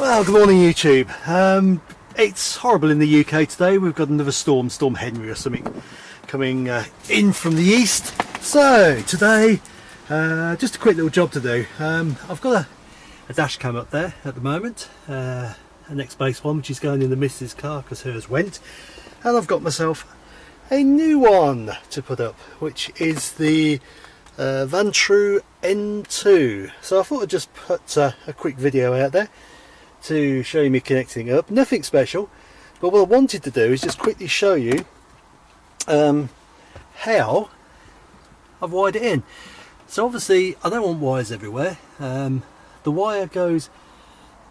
Well, good morning YouTube. Um, it's horrible in the UK today. We've got another storm, Storm Henry or something, coming uh, in from the east. So today, uh, just a quick little job to do. Um, I've got a, a dash cam up there at the moment, uh, an X-Base one which is going in the missus car because hers went. And I've got myself a new one to put up, which is the uh, Vantrue N2. So I thought I'd just put uh, a quick video out there to show you me connecting up. Nothing special, but what I wanted to do is just quickly show you um, how I've wired it in. So obviously I don't want wires everywhere. Um, the wire goes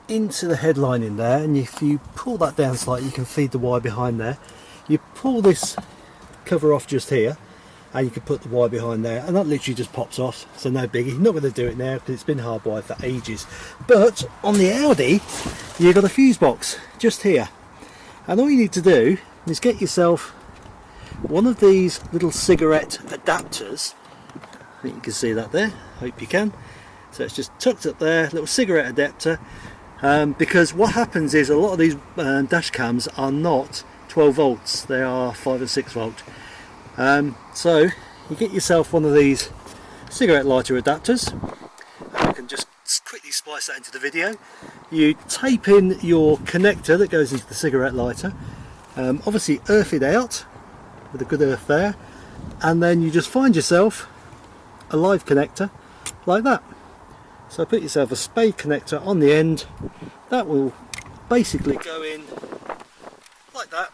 into the headline in there and if you pull that down slightly you can feed the wire behind there. You pull this cover off just here and you can put the wire behind there and that literally just pops off. So no biggie not going to do it now because it's been hardwired for ages. But on the Audi you've got a fuse box just here. And all you need to do is get yourself one of these little cigarette adapters. I think you can see that there. Hope you can. So it's just tucked up there little cigarette adapter. Um, because what happens is a lot of these uh, dash cams are not 12 volts. They are 5 and 6 volt um, so you get yourself one of these cigarette lighter adapters. And you can just quickly splice that into the video. You tape in your connector that goes into the cigarette lighter, um, obviously earth it out with a good earth there. And then you just find yourself a live connector like that. So put yourself a spade connector on the end. That will basically go in like that.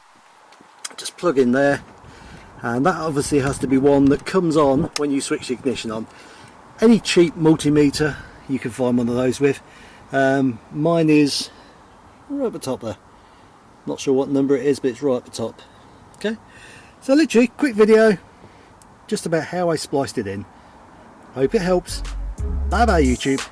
Just plug in there and that obviously has to be one that comes on when you switch the ignition on. Any cheap multimeter you can find one of those with. Um, mine is right at the top there. Not sure what number it is but it's right at the top. Okay? So literally quick video just about how I spliced it in. Hope it helps. Bye bye YouTube